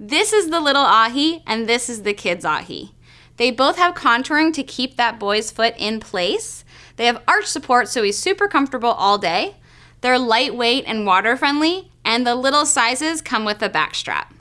This is the little ahi and this is the kid's ahi. They both have contouring to keep that boy's foot in place. They have arch support so he's super comfortable all day. They're lightweight and water friendly and the little sizes come with a back strap.